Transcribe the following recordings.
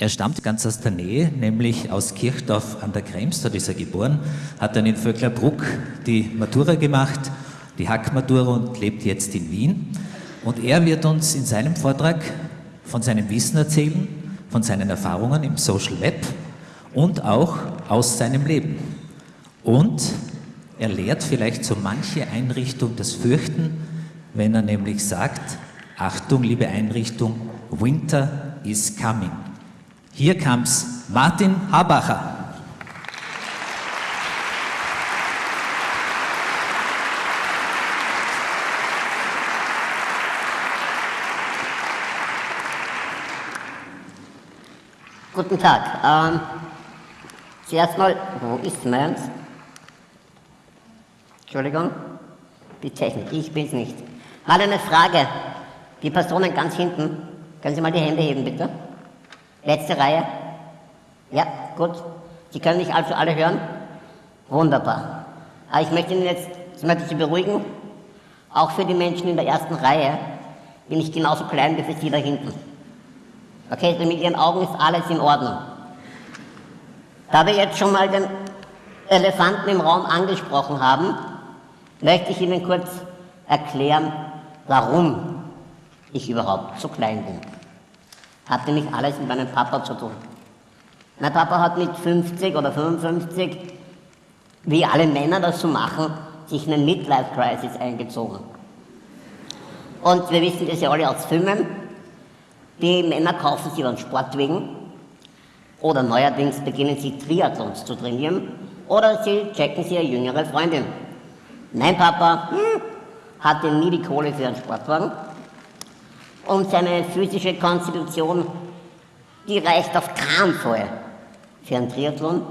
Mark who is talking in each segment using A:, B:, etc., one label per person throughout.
A: Er stammt ganz aus der Nähe, nämlich aus Kirchdorf an der Krems, dort ist er geboren, hat dann in Vöcklerbruck die Matura gemacht, die Hackmatura und lebt jetzt in Wien. Und er wird uns in seinem Vortrag von seinem Wissen erzählen, von seinen Erfahrungen im Social Web und auch aus seinem Leben. Und er lehrt vielleicht so manche Einrichtung das Fürchten, wenn er nämlich sagt, Achtung, liebe Einrichtung, Winter is coming. Hier kam's Martin Habacher.
B: Guten Tag. Ähm, zuerst mal, wo ist meins? Entschuldigung, die Technik, ich bin's nicht. Mal eine Frage. Die Personen ganz hinten, können Sie mal die Hände heben, bitte? Letzte Reihe? Ja, gut. Sie können mich also alle hören? Wunderbar. Aber ich möchte Ihnen jetzt, möchte ich Sie beruhigen, auch für die Menschen in der ersten Reihe bin ich genauso klein wie für Sie da hinten. Okay, also mit Ihren Augen ist alles in Ordnung. Da wir jetzt schon mal den Elefanten im Raum angesprochen haben, möchte ich Ihnen kurz erklären, warum ich überhaupt so klein bin. Hat nämlich alles mit meinem Papa zu tun. Mein Papa hat mit 50 oder 55, wie alle Männer das so machen, sich eine Midlife-Crisis eingezogen. Und wir wissen das ja alle aus Filmen, die Männer kaufen sich dann Sportwagen oder neuerdings beginnen sie Triathlons zu trainieren oder sie checken sie eine jüngere Freundin. Mein Papa hm, hatte nie die Kohle für einen Sportwagen und seine physische Konstitution, die reicht auf keinen Fall für einen Triathlon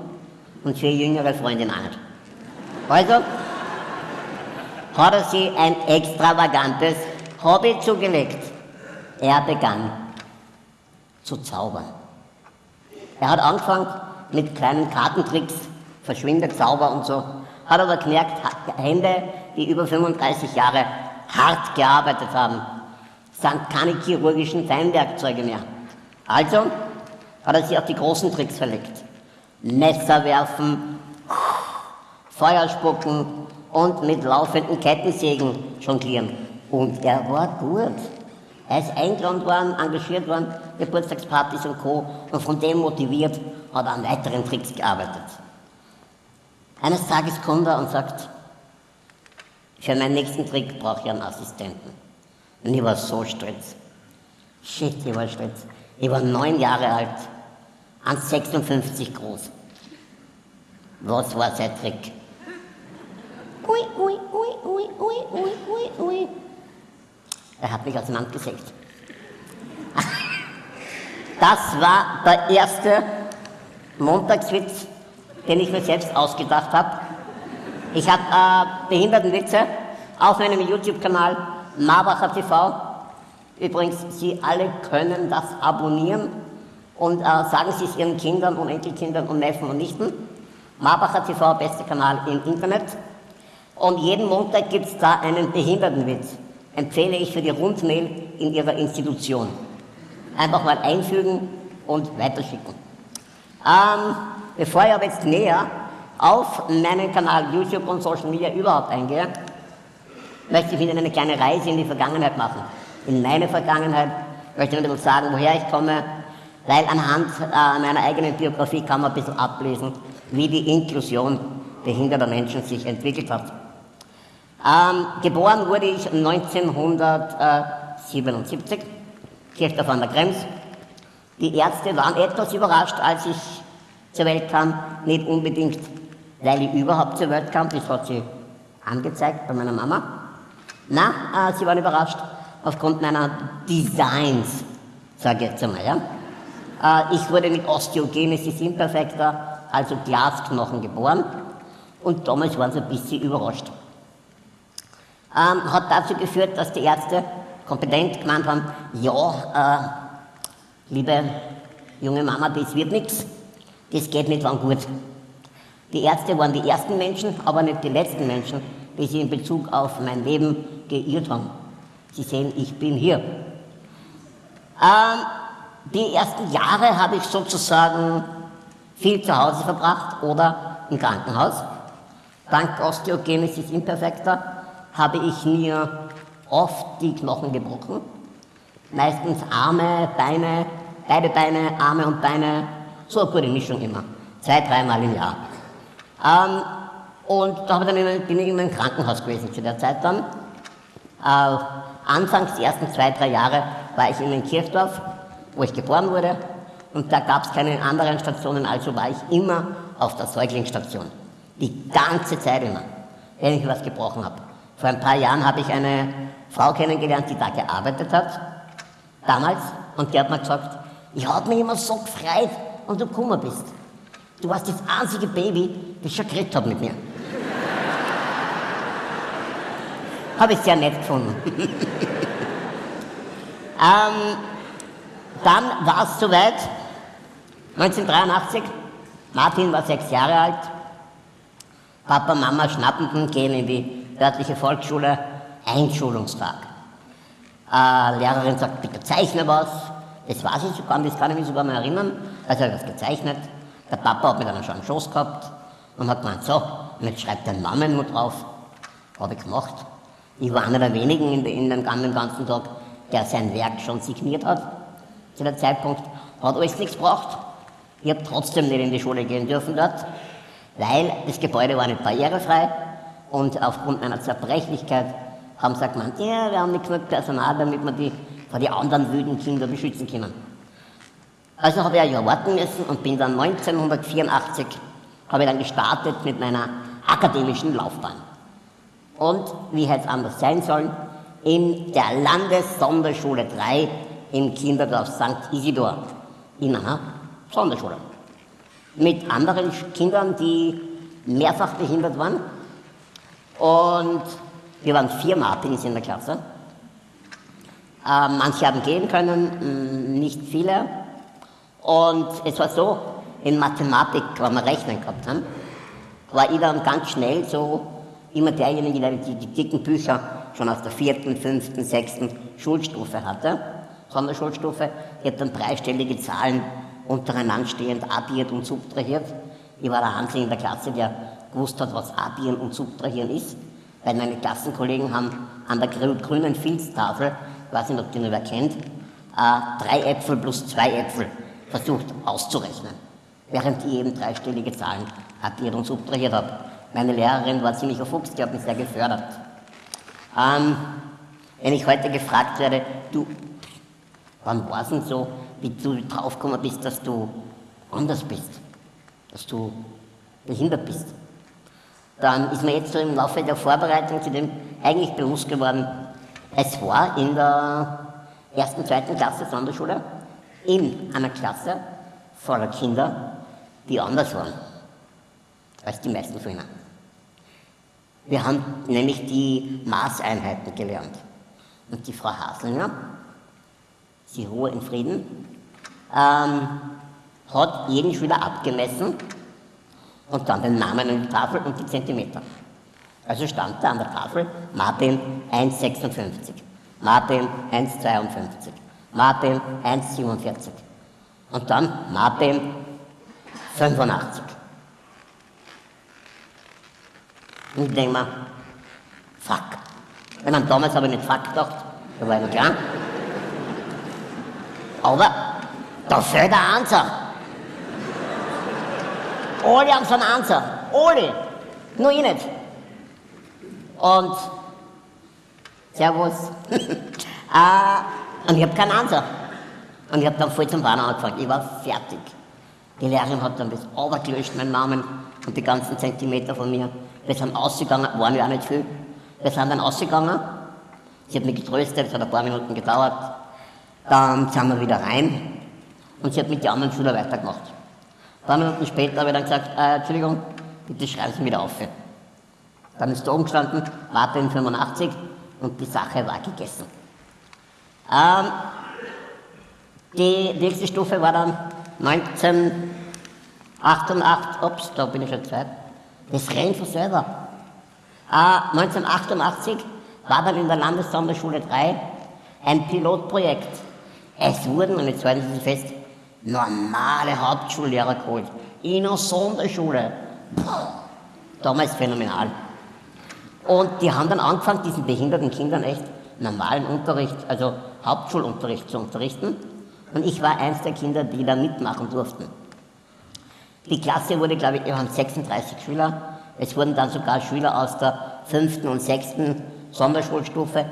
B: und für jüngere Freundin auch nicht. Also hat er sich ein extravagantes Hobby zugelegt. Er begann zu zaubern. Er hat angefangen mit kleinen Kartentricks, verschwindet Zauber und so, hat aber gemerkt, Hände, die über 35 Jahre hart gearbeitet haben, sind keine chirurgischen Feinwerkzeuge mehr. Also hat er sich auf die großen Tricks verlegt. Messer werfen, Feuer spucken und mit laufenden Kettensägen jonglieren. Und er war gut. Er ist eingeladen worden, engagiert worden, Geburtstagspartys und Co. Und von dem motiviert hat er an weiteren Tricks gearbeitet. Eines Tages kommt er und sagt, für meinen nächsten Trick brauche ich einen Assistenten. Und ich war so stolz. Shit, ich war stolz. Ich war neun Jahre alt, 1,56 groß. Was war sein Trick? Ui, ui, ui, ui, ui, ui, ui, ui. Er hat mich auseinandergesägt. Das war der erste Montagswitz, den ich mir selbst ausgedacht habe. Ich habe äh, Behindertenwitze auf meinem YouTube-Kanal Marbacher TV. Übrigens, Sie alle können das abonnieren und äh, sagen Sie es Ihren Kindern und Enkelkindern und Neffen und Nichten. Marbacher TV, bester Kanal im Internet. Und jeden Montag gibt es da einen Behindertenwitz empfehle ich für die Rundmail in Ihrer Institution. Einfach mal einfügen und weiterschicken. Ähm, bevor ich aber jetzt näher auf meinen Kanal YouTube und Social Media überhaupt eingehe, möchte ich Ihnen eine kleine Reise in die Vergangenheit machen. In meine Vergangenheit möchte ich Ihnen sagen, woher ich komme, weil anhand äh, meiner eigenen Biografie kann man ein bisschen ablesen, wie die Inklusion behinderter Menschen sich entwickelt hat. Ähm, geboren wurde ich 1977, Kirchdorf an der Krems. Die Ärzte waren etwas überrascht, als ich zur Welt kam. Nicht unbedingt, weil ich überhaupt zur Welt kam, das hat sie angezeigt bei meiner Mama. Na, äh, sie waren überrascht aufgrund meiner Designs, sage ich jetzt einmal. Ja? Äh, ich wurde mit Osteogenesis imperfecta, also Glasknochen, geboren. Und damals waren sie ein bisschen überrascht ähm, hat dazu geführt, dass die Ärzte kompetent gemeint haben, ja, äh, liebe junge Mama, das wird nichts, das geht nicht lang gut. Die Ärzte waren die ersten Menschen, aber nicht die letzten Menschen, die sich in Bezug auf mein Leben geirrt haben. Sie sehen, ich bin hier. Ähm, die ersten Jahre habe ich sozusagen viel zu Hause verbracht oder im Krankenhaus. Dank Osteogenesis imperfecta habe ich mir oft die Knochen gebrochen. Meistens Arme, Beine, beide Beine, Arme und Beine, so eine gute Mischung immer. Zwei, dreimal im Jahr. Ähm, und da bin ich immer im Krankenhaus gewesen zu der Zeit dann. Äh, anfangs, die ersten zwei, drei Jahre, war ich in Kirchdorf, wo ich geboren wurde. Und da gab es keine anderen Stationen, also war ich immer auf der Säuglingsstation. Die ganze Zeit immer, wenn ich was gebrochen habe. Vor ein paar Jahren habe ich eine Frau kennengelernt, die da gearbeitet hat, damals, und die hat mir gesagt, ich habe mich immer so gefreut, und du gekommen bist. Du warst das einzige Baby, das schon geredet hat mit mir. Habe ich sehr nett gefunden. ähm, dann war es soweit, 1983, Martin war sechs Jahre alt, Papa, Mama schnappenden gehen in die örtliche Volksschule, Einschulungstag. Äh, Lehrerin sagt, bitte zeichne was. Das weiß ich sogar, das kann ich mich sogar mal erinnern. Also er hat was gezeichnet. Der Papa hat mit einem schon einen Schoß gehabt und hat gemeint, so, und jetzt schreibt dein Namen nur drauf. Habe ich gemacht. Ich war einer der wenigen in, dem ganzen Tag, der sein Werk schon signiert hat. Zu dem Zeitpunkt hat alles nichts gebracht. Ich habe trotzdem nicht in die Schule gehen dürfen dort, weil das Gebäude war nicht barrierefrei und aufgrund meiner Zerbrechlichkeit haben sie gemeint, ja, wir haben nicht genug Personal, damit wir die vor die anderen wüden Kinder beschützen können. Also habe ich ein Jahr warten müssen und bin dann 1984 habe ich dann gestartet mit meiner akademischen Laufbahn. Und wie hätte es anders sein sollen, in der Landessonderschule 3 im Kinderdorf St. Isidor in einer Sonderschule. Mit anderen Kindern, die mehrfach behindert waren. Und wir waren vier Martins in der Klasse. Äh, manche haben gehen können, nicht viele. Und es war so, in Mathematik, wenn wir Rechnen gehabt haben, war ich dann ganz schnell so immer derjenige, der die, die dicken Bücher schon aus der vierten, fünften, sechsten Schulstufe hatte, Sonderschulstufe. Ich habe dann dreistellige Zahlen untereinander stehend addiert und subtrahiert. Ich war der Einzige in der Klasse, der gewusst hat, was addieren und subtrahieren ist, weil meine Klassenkollegen haben an der grünen Filztafel, ich weiß nicht, ob die noch wer kennt, äh, drei Äpfel plus zwei Äpfel versucht auszurechnen, während ich eben dreistellige Zahlen addiert und subtrahiert habe. Meine Lehrerin war ziemlich ein Fuchs, die hat mich sehr gefördert. Ähm, wenn ich heute gefragt werde, du, wann war es denn so, wie du draufgekommen bist, dass du anders bist, dass du behindert bist, dann ist mir jetzt so im Laufe der Vorbereitung zu dem eigentlich bewusst geworden, es war in der ersten, zweiten Klasse Sonderschule in einer Klasse voller Kinder, die anders waren als die meisten von ihnen. Wir haben nämlich die Maßeinheiten gelernt. Und die Frau Haslinger, sie Ruhe in Frieden, ähm, hat jeden Schüler abgemessen und dann den Namen an die Tafel und die Zentimeter. Also stand da an der Tafel Martin 1,56, Martin 1,52, Martin 1,47 und dann Martin 85. Und ich denke mir, fuck. Wenn man damals habe ich nicht fuck gedacht, da war ich noch klar. Aber da fällt der Answer. Alle haben so einen Answer. Alle. Nur ich nicht. Und Servus. äh, und ich habe keinen Answer. Und ich habe dann voll zum Bahn angefangen. Ich war fertig. Die Lehrerin hat dann das gelöscht, meinen Namen und die ganzen Zentimeter von mir. Wir sind ausgegangen, waren ja auch nicht viel. Wir sind dann ausgegangen. Sie hat mich getröstet, es hat ein paar Minuten gedauert. Dann sind wir wieder rein und sie hat mit den anderen Schülern weitergemacht. Ein paar Minuten später habe ich dann gesagt, äh, Entschuldigung, bitte schreiben Sie wieder auf. Dann ist da oben gestanden, warte in 85 und die Sache war gegessen. Ähm, die nächste Stufe war dann 1988, ups, da bin ich schon Zeit, das rennt von selber. Äh, 1988 war dann in der Landessonderschule 3 ein Pilotprojekt Es wurden, und jetzt halten Sie fest, normale Hauptschullehrer geholt. In einer Sonderschule. Damals phänomenal. Und die haben dann angefangen, diesen behinderten Kindern echt normalen Unterricht, also Hauptschulunterricht zu unterrichten. Und ich war eins der Kinder, die da mitmachen durften. Die Klasse wurde, glaube ich, wir haben 36 Schüler. Es wurden dann sogar Schüler aus der fünften und sechsten Sonderschulstufe äh,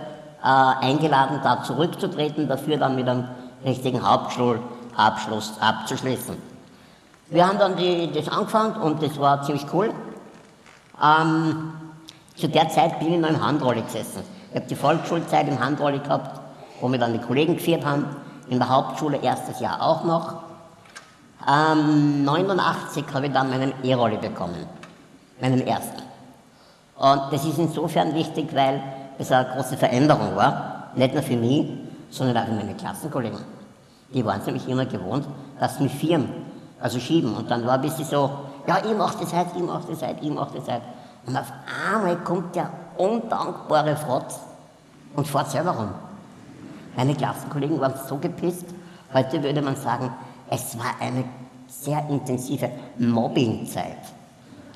B: eingeladen, da zurückzutreten, dafür dann mit einem richtigen Hauptschulabschluss abzuschließen. Wir haben dann die, das angefangen und das war ziemlich cool. Ähm, zu der Zeit bin ich noch im Handrolli gesessen. Ich habe die Volksschulzeit im Handrolli gehabt, wo wir dann die Kollegen geführt haben. In der Hauptschule erstes Jahr auch noch. Ähm, 89 habe ich dann meinen E-Rolli bekommen, meinen ersten. Und das ist insofern wichtig, weil es eine große Veränderung war, nicht nur für mich, sondern auch für meine Klassenkollegen. Die waren es nämlich immer gewohnt, dass sie mit Firmen, also schieben. Und dann war ein bisschen so, ja, ich mach das halt, ich mach das halt, ich mach das halt. Und auf einmal kommt der undankbare Frotz und fährt selber rum. Meine Klassenkollegen waren so gepisst. Heute würde man sagen, es war eine sehr intensive Mobbingzeit.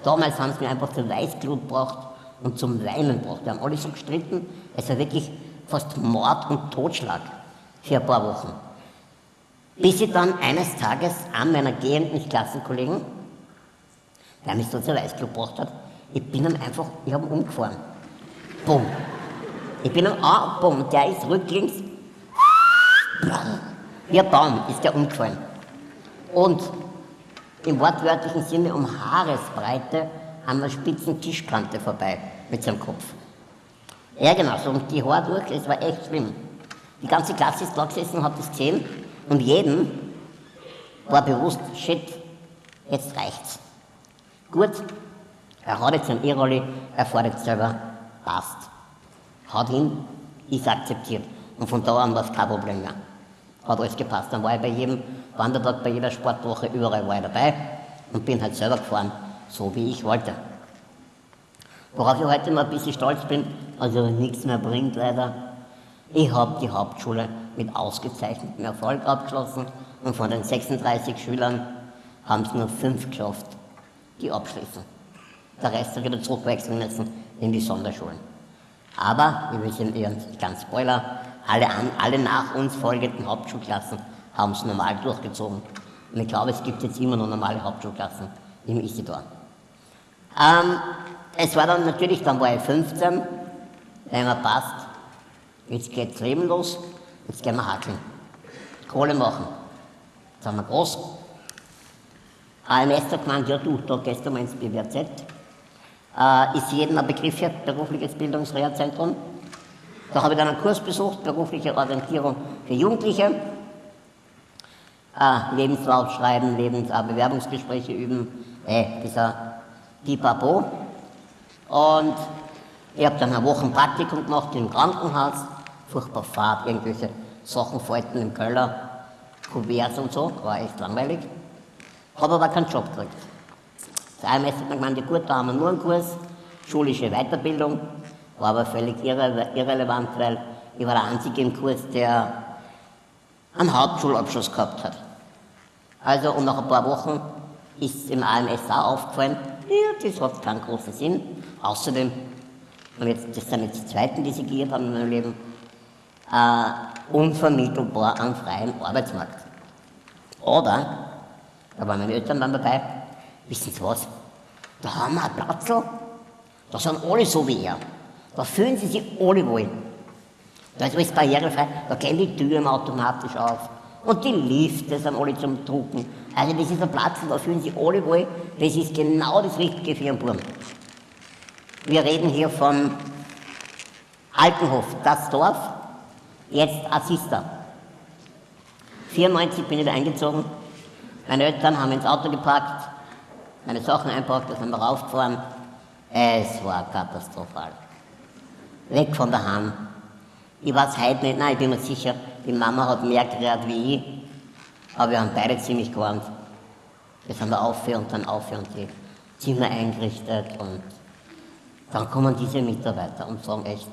B: Damals haben sie mir einfach zur Weißglut gebracht und zum Weinen gebracht. Wir haben alle so gestritten. Es war wirklich fast Mord und Totschlag für ein paar Wochen. Bis ich dann eines Tages an meiner gehenden Klassenkollegen, der mich so zur Weißglut gebracht hat, ich bin dann einfach, ich habe ihn umgefahren. Bumm. Ich bin dann, ah, bumm, der ist rücklings, wie ein Baum ist der umgefallen. Und im wortwörtlichen Sinne um Haaresbreite an der spitzen Tischkante vorbei mit seinem Kopf. Ja, genau, so und die Haare durch, es war echt schlimm. Die ganze Klasse ist da gesessen und hat das gesehen und jedem war bewusst, shit, jetzt reicht's. Gut, er hat jetzt einen E-Rolli, er fährt jetzt selber, passt. Hat ihn, ist akzeptiert. Und von da an war es kein Problem mehr. Hat alles gepasst. Dann war ich bei jedem Wandertag, bei jeder Sportwoche, überall war ich dabei und bin halt selber gefahren, so wie ich wollte. Worauf ich heute mal ein bisschen stolz bin, also nichts mehr bringt leider. Ich habe die Hauptschule mit ausgezeichnetem Erfolg abgeschlossen und von den 36 Schülern haben es nur fünf geschafft, die abschließen. Der Rest hat wieder zurückwechseln müssen in die Sonderschulen. Aber, wir wissen eher ganz Spoiler, alle, alle nach uns folgenden Hauptschulklassen haben es normal durchgezogen. Und ich glaube, es gibt jetzt immer noch normale Hauptschulklassen im Isidor. Ähm, es war dann natürlich, dann war ich 15, wenn man passt, jetzt geht's Leben los, jetzt gehen wir hackeln. Kohle machen. Jetzt sind wir groß. AMS hat gemeint, ja du, da gehst du mal ins BWZ, äh, ist jedem ein Begriff hier, berufliches Bildungsreherzentrum. Da habe ich dann einen Kurs besucht, berufliche Orientierung für Jugendliche. Äh, Lebenslauf schreiben, Lebens äh, üben, äh, dieser Pipapo. Und ich habe dann eine Woche ein Praktikum gemacht im Krankenhaus, furchtbar Fahrt, irgendwelche Sachen falten im Keller, Kuverts und so, war echt langweilig. Habe aber keinen Job gekriegt. Der IMS hat mir gemeint, gut, da haben wir nur einen Kurs, schulische Weiterbildung, war aber völlig irre, irrelevant, weil ich war der Einzige im Kurs, der einen Hauptschulabschluss gehabt hat. Also, und nach ein paar Wochen ist im AMS auch aufgefallen, ja, das hat keinen großen Sinn. Außerdem, und jetzt, das sind jetzt die zweiten, die sie gegeben haben in meinem Leben, äh, unvermittelbar am freien Arbeitsmarkt. Oder, da waren meine Eltern dann dabei, Wissen Sie was? Da haben wir einen Platz, da sind alle so wie er. Da fühlen sie sich alle wohl. Da ist alles barrierefrei, da gehen die Türen automatisch auf. Und die Lifte sind alle zum Drucken. Also das ist ein Platz, da fühlen sich alle wohl. Das ist genau das Richtige für ihren Buben. Wir reden hier von Altenhof, das Dorf, jetzt Assista. 94 bin ich da eingezogen. Meine Eltern haben ins Auto geparkt, meine Sachen einpackt, da sind wir raufgefahren. Es war katastrophal. Weg von der Hand. Ich weiß heute nicht, nein, ich bin mir sicher, die Mama hat mehr gerät wie ich, aber wir haben beide ziemlich gewarnt. Wir sind da auf und dann auf und die Zimmer eingerichtet und dann kommen diese Mitarbeiter und sagen echt,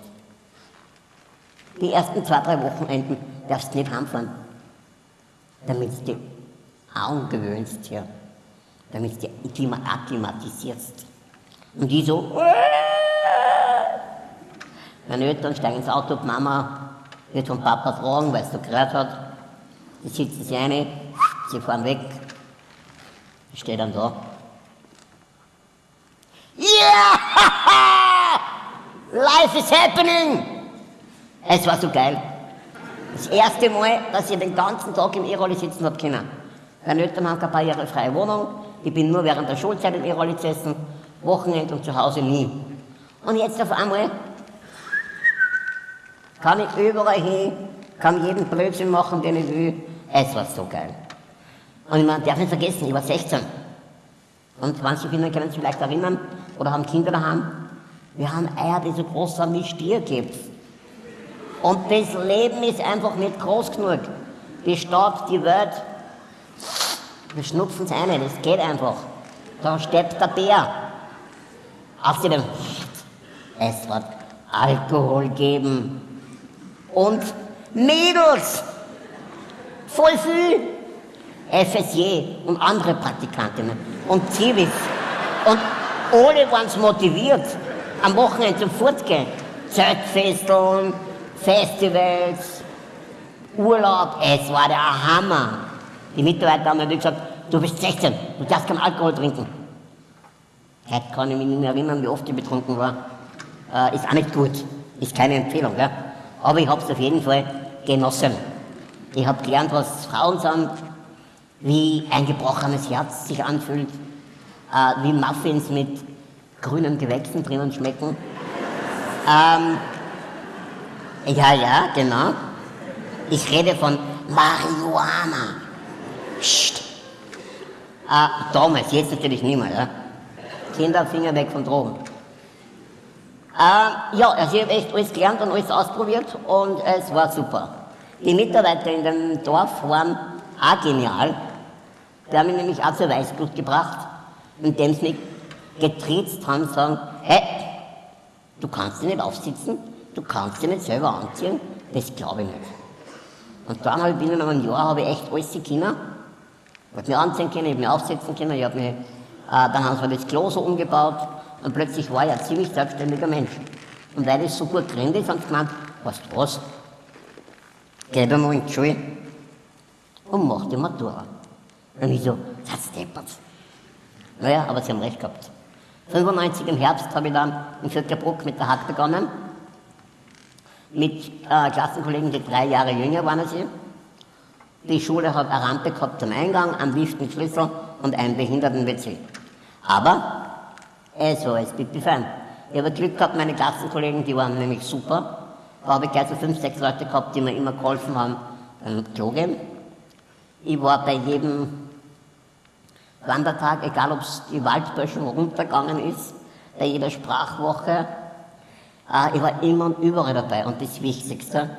B: die ersten zwei, drei Wochenenden darfst du nicht heimfahren. damit du dich angewöhnst hier, damit du dich akklimatisierst. Und die so, meine Eltern steigen ins Auto, die Mama wird vom Papa fragen, weil es so gehört hat. Die sitzen sie rein, sie fahren weg. Ich stehe dann da. Ja! Life is happening! Es war so geil. Das erste Mal, dass ich den ganzen Tag im E-Rolli sitzen habe können. Meine Eltern haben keine barrierefreie Wohnung. Ich bin nur während der Schulzeit im E-Rolli gesessen, Wochenende und zu Hause nie. Und jetzt auf einmal kann ich überall hin, kann jeden Blödsinn machen, den ich will. Es war so geil. Und man darf nicht vergessen, ich war 16. Und manche Kinder können sich vielleicht erinnern oder haben Kinder daheim. Wir haben Eier, die so groß sind wie Stier gibt. Und das Leben ist einfach nicht groß genug. Die Stadt, die Welt, wir schnupfen es ein, das geht einfach. Da steht der Bär. Außerdem, es wird Alkohol geben. Und Mädels, voll viel. FSJ und andere Praktikantinnen und Zivis. Und alle waren motiviert, am Wochenende zum Fortgehen. Zeltfesteln, Festivals, Urlaub, es war der Hammer. Die Mitarbeiter haben natürlich gesagt, du bist 16, du darfst keinen Alkohol trinken. Heute kann ich mich nicht mehr erinnern, wie oft ich betrunken war. Äh, ist auch nicht gut, ist keine Empfehlung. Gell? Aber ich habe es auf jeden Fall genossen. Ich habe gelernt, was Frauen sind, wie ein gebrochenes Herz sich anfühlt, äh, wie Muffins mit grünen Gewächsen drinnen schmecken. Ähm, ja, ja, genau. Ich rede von Marihuana. Psst. Äh, damals, jetzt natürlich nicht mehr. Ja? Kinder, Finger weg von Drogen. Äh, ja, also ich habe echt alles gelernt und alles ausprobiert und es war super. Die Mitarbeiter in dem Dorf waren auch genial. Die haben mich nämlich auch zur Weißblut gebracht, indem sie mich getriezt haben, sagen, hey, du kannst dich nicht aufsitzen, du kannst dich nicht selber anziehen, das glaube ich nicht. Und dann habe ich binnen einem Jahr habe ich echt alles können. Ich habe mich anziehen können, ich habe mich aufsetzen können, ich habe mich, äh, dann haben sie das Klo so umgebaut und plötzlich war ich ein ziemlich selbstständiger Mensch. Und weil das so gut drin ist, haben sie gemeint, weißt du was, geh mal in die Schule und mach die Matura. Und ich so, das deppert. Naja, aber sie haben recht gehabt. 95 im Herbst habe ich dann in Viertelbruck mit der Hack begonnen. Mit äh, Klassenkollegen, die drei Jahre jünger waren als ich. Die Schule hat eine Rampe gehabt zum Eingang, einen Lift mit Schlüssel und einen Behinderten-WC. Aber es war alles pipi fein. Ich habe Glück gehabt, meine Klassenkollegen, die waren nämlich super. Da habe ich gleich so fünf, sechs Leute gehabt, die mir immer geholfen haben beim Klo gehen. Ich war bei jedem Wandertag, egal ob es die Waldböschung runtergegangen ist, bei jeder Sprachwoche. Äh, ich war immer und überall dabei. Und das Wichtigste,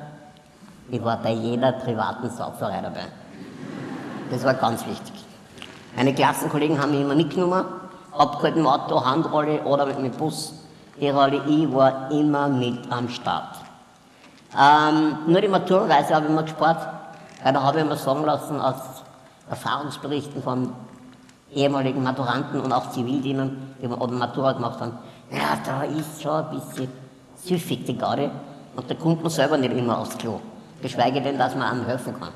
B: ich war bei jeder privaten Sauferei dabei. Das war ganz wichtig. Meine Klassenkollegen haben mich immer mitgenommen, abgeholt mit Auto, Handrolle oder mit dem Bus. E-Rolle, ich war immer mit am Start. Ähm, nur die Maturreise habe ich immer gespart, weil da habe ich mir sagen lassen aus Erfahrungsberichten von ehemaligen Maturanten und auch Zivildienern, die oder Matura gemacht haben, ja, da ist schon ein bisschen süffig die Garde und da kommt man selber nicht immer aufs Klo. Geschweige denn, dass man einem helfen kann.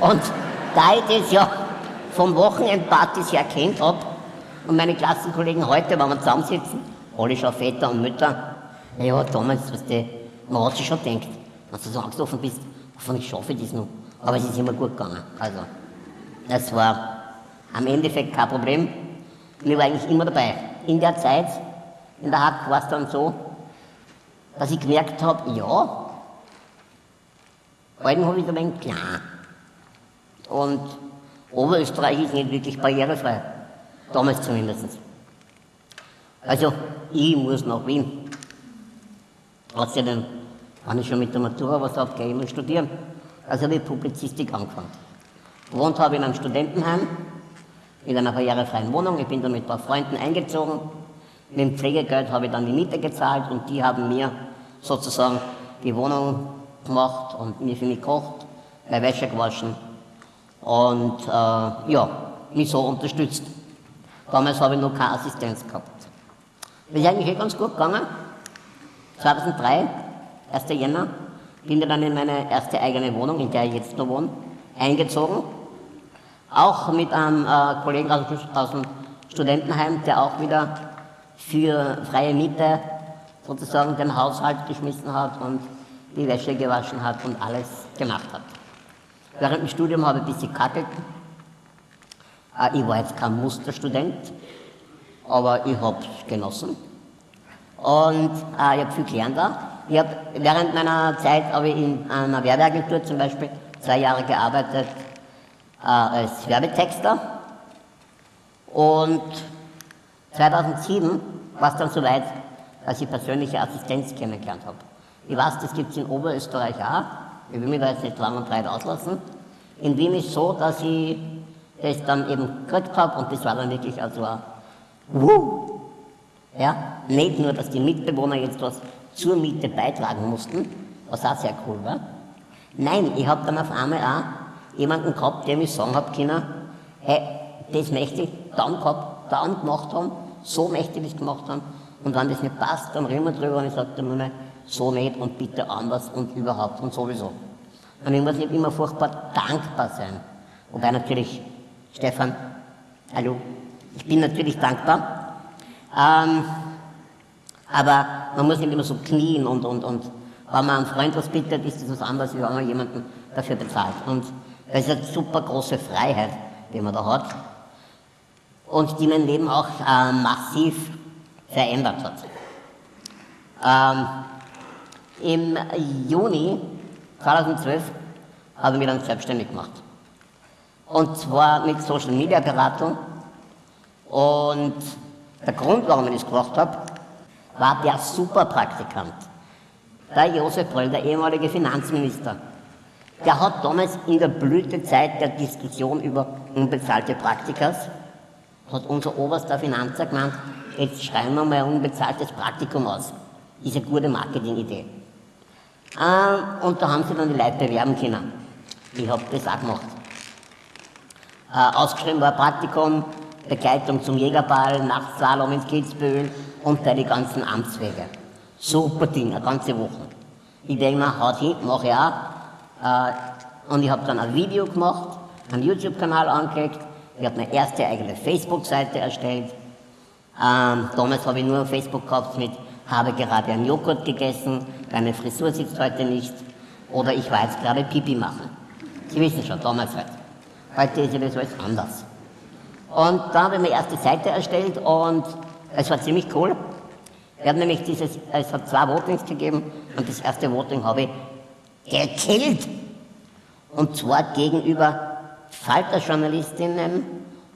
B: Und da ich das ja vom Wochenendpartys her kennt habe und meine Klassenkollegen heute, wenn wir zusammensitzen, alle schon Väter und Mütter, ja, damals, was die, man hat sich schon gedacht, wenn du so angstoffen bist, hoffentlich schaffe ich das noch. Aber es ist immer gut gegangen. Also, das war am Endeffekt kein Problem. Und ich war eigentlich immer dabei. In der Zeit, in der Hack war es dann so, dass ich gemerkt habe, ja, Alten habe ich ein wenig klein. Und Oberösterreich ist nicht wirklich barrierefrei. Damals zumindest. Also, ich muss nach Wien. Außerdem, wenn ich schon mit der Matura was habe, ich immer studieren. Also habe ich Publizistik angefangen. Gewohnt habe ich in einem Studentenheim, in einer barrierefreien Wohnung. Ich bin dann mit ein paar Freunden eingezogen. Mit dem Pflegegeld habe ich dann die Miete gezahlt und die haben mir sozusagen die Wohnung gemacht und mir für mich gekocht, meine Wäsche gewaschen und äh, ja, mich so unterstützt. Damals habe ich noch keine Assistenz gehabt. Das ist eigentlich eh ganz gut gegangen. 2003, 1. Jänner, bin ich dann in meine erste eigene Wohnung, in der ich jetzt noch wohne, eingezogen. Auch mit einem äh, Kollegen aus, aus dem Studentenheim, der auch wieder für freie Miete sozusagen den Haushalt geschmissen hat und die Wäsche gewaschen hat und alles gemacht hat. Während dem Studium habe ich ein bisschen kackelt. Ich war jetzt kein Musterstudent, aber ich habe es genossen. Und äh, ich habe viel gelernt da. Ich habe während meiner Zeit habe ich in einer Werbeagentur zum Beispiel zwei Jahre gearbeitet äh, als Werbetexter. Und 2007 war es dann soweit, dass ich persönliche Assistenz kennengelernt habe. Ich weiß, das gibt es in Oberösterreich auch. Ich will mich da jetzt nicht lang und breit auslassen. In Wien ist es so, dass ich das dann eben gekriegt habe und das war dann wirklich also ein Wuh! Ja, nicht nur, dass die Mitbewohner jetzt was zur Miete beitragen mussten, was auch sehr cool war. Nein, ich habe dann auf einmal auch jemanden gehabt, der mir sagen hat können, hey, das möchte ich dann gehabt, dann gemacht haben, so möchte ich das gemacht haben. Und wenn das nicht passt, dann reden wir drüber und ich sage dann nur so nicht und bitte anders und überhaupt und sowieso. Und ich muss nicht immer furchtbar dankbar sein. Wobei natürlich, Stefan, hallo, ich bin natürlich dankbar. Ähm, aber man muss nicht immer so knien und, und, und wenn man einem Freund was bittet, ist das was anderes, wie wenn man jemanden dafür bezahlt. Und das ist eine super große Freiheit, die man da hat. Und die mein Leben auch äh, massiv verändert hat. Ähm, Im Juni 2012 habe ich mich dann selbstständig gemacht. Und zwar mit Social Media Beratung. Und der Grund, warum ich das gemacht habe, war der Superpraktikant. Der Josef Bröll, der ehemalige Finanzminister. Der hat damals in der Blütezeit der Diskussion über unbezahlte Praktikas, hat unser oberster Finanzer gemeint, jetzt schreiben wir mal ein unbezahltes Praktikum aus. Ist eine gute Marketingidee. Äh, und da haben sie dann die Leute bewerben können. Ich habe das auch gemacht. Äh, ausgeschrieben war Praktikum, Begleitung zum Jägerball, Nachtslalom ins Kitzbühel und bei die ganzen Amtswege. Super Ding, eine ganze Woche. Ich denke mir, haut hin, mache ich auch. Äh, und ich habe dann ein Video gemacht, einen YouTube-Kanal angelegt, ich habe meine erste eigene Facebook-Seite erstellt. Ähm, damals habe ich nur Facebook gehabt mit habe gerade einen Joghurt gegessen, meine Frisur sitzt heute nicht oder ich war jetzt gerade Pipi machen. Sie wissen schon, damals halt. Heute ist ja das alles anders. Und da habe ich meine erste Seite erstellt und es war ziemlich cool. Wir haben nämlich dieses, es hat zwei Votings gegeben und das erste Voting habe ich gekillt. Und zwar gegenüber Falterjournalistinnen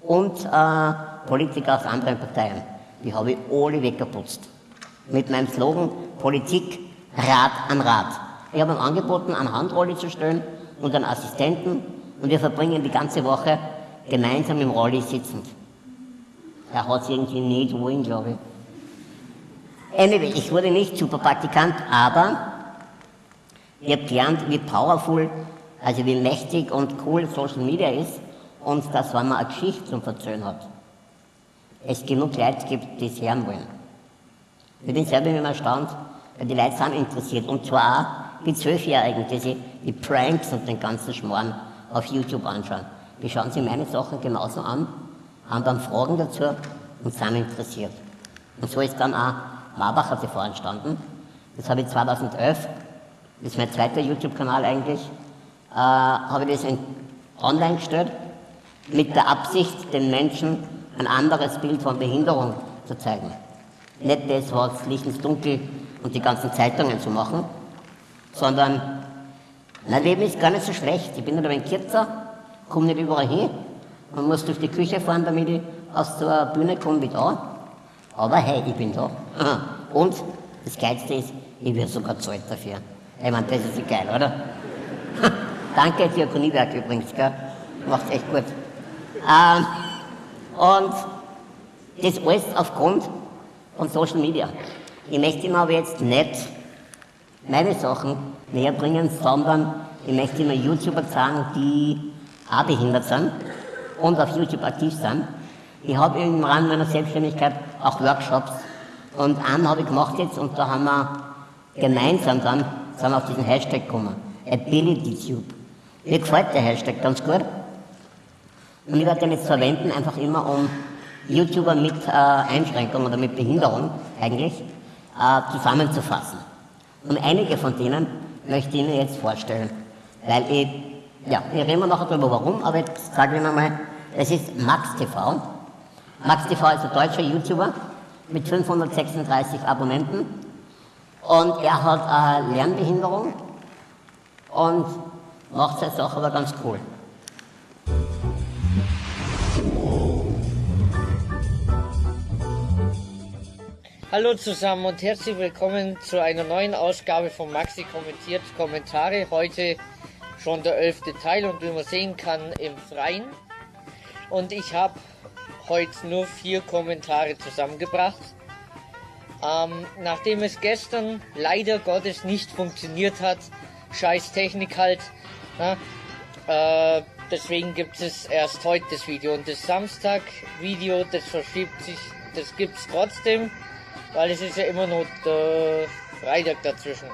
B: und äh, Politiker aus anderen Parteien. Die habe ich alle weggeputzt. Mit meinem Slogan Politik Rat an Rat. Ich habe ihm angeboten, einen Handrolli zu stellen und einen Assistenten und wir verbringen die ganze Woche gemeinsam im Rolli sitzend. Er hat es irgendwie nicht wollen, glaube ich. Anyway, ich wurde nicht Superpraktikant, aber ich habe gelernt, wie powerful, also wie mächtig und cool Social Media ist und dass, wenn man eine Geschichte zum Verzögern hat, es genug Leute gibt, die es hören wollen. Ich bin selber immer erstaunt, weil die Leute sind interessiert. Und zwar auch die Zwölfjährigen, die sich die Pranks und den ganzen Schmarrn auf YouTube anschauen. Die schauen sich meine Sachen genauso an, haben dann Fragen dazu und sind interessiert. Und so ist dann auch Marbacher TV entstanden. Das habe ich 2011, das ist mein zweiter YouTube-Kanal eigentlich, äh, habe ich das in, online gestellt, mit der Absicht, den Menschen ein anderes Bild von Behinderung zu zeigen. Nicht das, was Licht ins Dunkel und die ganzen Zeitungen zu machen, sondern mein Leben ist gar nicht so schlecht. Ich bin nicht ein Kürzer, komme nicht überall hin und muss durch die Küche fahren, damit ich aus der Bühne komme wie da. Aber hey, ich bin da. Und das Geilste ist, ich werde sogar zahlt dafür. Ich meine, das ist geil, oder? Danke, Diakoniewerk übrigens, gell? Macht's echt gut. Ähm, und das alles aufgrund von Social Media. Ich möchte Ihnen aber jetzt nicht meine Sachen näher bringen, sondern ich möchte Ihnen YouTuber zeigen, die auch behindert sind und auf YouTube aktiv sind. Ich habe im Rahmen meiner Selbstständigkeit auch Workshops und einen habe ich gemacht jetzt und da haben wir gemeinsam dann sind auf diesen Hashtag gekommen. AbilityTube. Mir gefällt der Hashtag ganz gut. Und ich werde den jetzt verwenden, einfach immer um YouTuber mit äh, Einschränkung oder mit Behinderung eigentlich äh, zusammenzufassen. Und einige von denen möchte ich Ihnen jetzt vorstellen. Weil ich, ja, wir reden nachher darüber warum, aber jetzt sage ich Ihnen mal, es ist Max TV. Max TV ist ein deutscher YouTuber mit 536 Abonnenten und er hat eine Lernbehinderung und macht seine Sache aber ganz cool.
C: Hallo zusammen und herzlich willkommen zu einer neuen Ausgabe von Maxi kommentiert Kommentare. Heute schon der elfte Teil und wie man sehen kann im Freien. Und ich habe heute nur vier Kommentare zusammengebracht. Ähm, nachdem es gestern leider Gottes nicht funktioniert hat, scheiß Technik halt, na, äh, deswegen gibt es erst heute das Video. Und das Samstag-Video, das verschiebt sich, das gibt es trotzdem, weil es ist ja immer noch der Freitag dazwischen.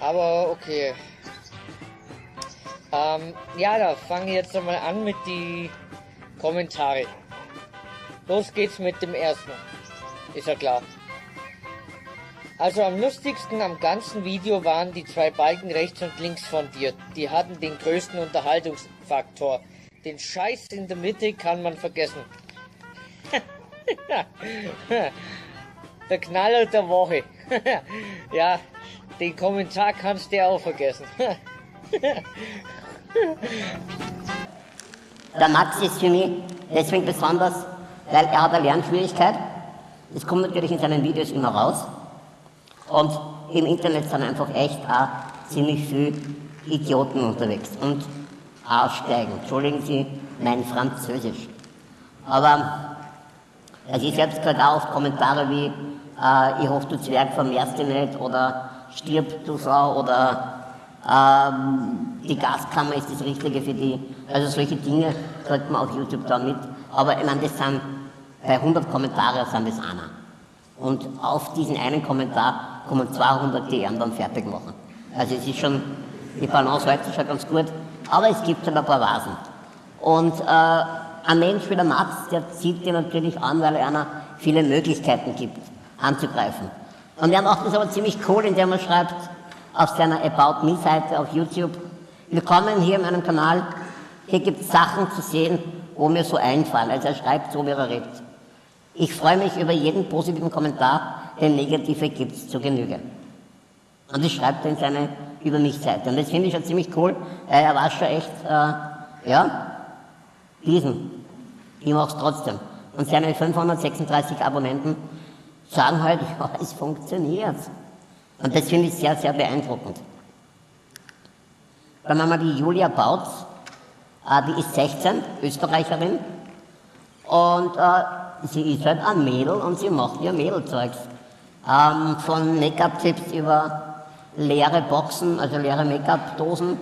C: Aber okay. Ähm, ja, da fange ich jetzt nochmal an mit die Kommentare. Los geht's mit dem ersten. Ist ja klar. Also am lustigsten am ganzen Video waren die zwei Balken rechts und links von dir. Die hatten den größten Unterhaltungsfaktor. Den Scheiß in der Mitte kann man vergessen. der Knaller der Woche. ja, den Kommentar kannst du auch vergessen.
B: der Max ist für mich deswegen besonders, weil er hat eine Lernschwierigkeit. Das kommt natürlich in seinen Videos immer raus. Und im Internet sind einfach echt auch ziemlich viele Idioten unterwegs und aussteigen. Entschuldigen Sie mein Französisch. Aber also ich selbst gehört auch oft Kommentare wie äh, ich hoffe, du Zwerg vermehrst dich nicht oder stirb du Sau oder ähm, die Gaskammer ist das Richtige für die. Also solche Dinge kriegt man auf YouTube dann mit. Aber ich meine, das sind bei 100 Kommentaren sind das einer. Und auf diesen einen Kommentar kommen 200, die ihn dann fertig machen. Also es ist schon, die Balance heute schon ganz gut, aber es gibt halt ein paar Vasen. Und äh, ein Mensch wie der Max, der zieht dir natürlich an, weil er einer viele Möglichkeiten gibt, anzugreifen. Und er macht das aber ziemlich cool, indem er schreibt auf seiner About Me-Seite auf YouTube, willkommen hier in meinem Kanal, hier gibt es Sachen zu sehen, wo mir so einfallen. Also er schreibt so, wie er redet. Ich freue mich über jeden positiven Kommentar, denn negative gibt es zu Genüge. Und das schreibt er in seine Über mich-Seite. Und das finde ich schon ziemlich cool. Er war schon echt, äh, ja, diesen. Ich mache es trotzdem. Und seine 536 Abonnenten sagen halt, ja, es funktioniert. Und das finde ich sehr, sehr beeindruckend. Dann haben wir die Julia Bautz, äh, die ist 16, Österreicherin. Und äh, sie ist halt ein Mädel und sie macht ihr Mädelzeugs. Ähm, von Make-up-Tipps über leere Boxen, also leere Make-up-Dosen,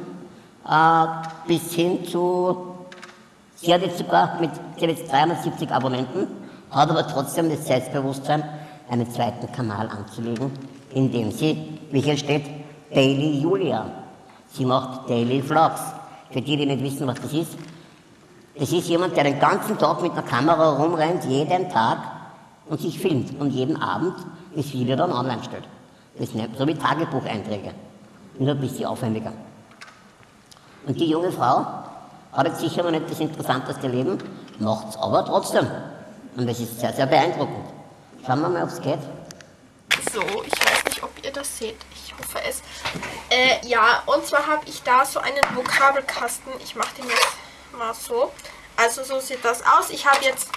B: äh, bis hin zu, sie hat jetzt sogar mit, sie jetzt 370 Abonnenten, hat aber trotzdem das Selbstbewusstsein, einen zweiten Kanal anzulegen, in dem sie, wie hier steht, Daily Julia. Sie macht Daily Vlogs. Für die, die nicht wissen, was das ist, das ist jemand, der den ganzen Tag mit einer Kamera rumrennt, jeden Tag und sich filmt und jeden Abend das Video dann online stellt. Das ist so wie Tagebucheinträge, nur ein bisschen aufwendiger. Und die junge Frau hat jetzt sicher noch nicht das interessanteste Leben, macht es aber trotzdem. Und das ist sehr, sehr beeindruckend. Schauen wir mal, ob es geht.
D: So, ich weiß nicht, ob ihr das seht. Ich hoffe es. Äh, ja, und zwar habe ich da so einen Vokabelkasten. Ich mache den jetzt mal so. Also so sieht das aus. Ich habe jetzt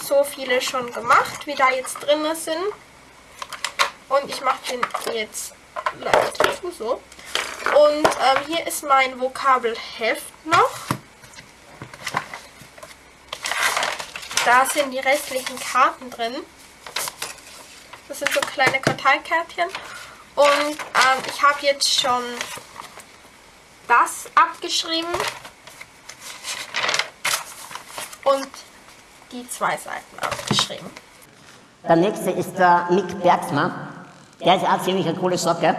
D: so viele schon gemacht, wie da jetzt drin sind. Und ich mache den jetzt leicht so. Und ähm, hier ist mein Vokabelheft noch. Da sind die restlichen Karten drin. Das sind so kleine Karteikärtchen. Und ähm, ich habe jetzt schon das abgeschrieben. Und die zwei Seiten abgeschrieben.
B: Der nächste ist der Mick Bergsma. Der ist auch ziemlich eine coole Socke.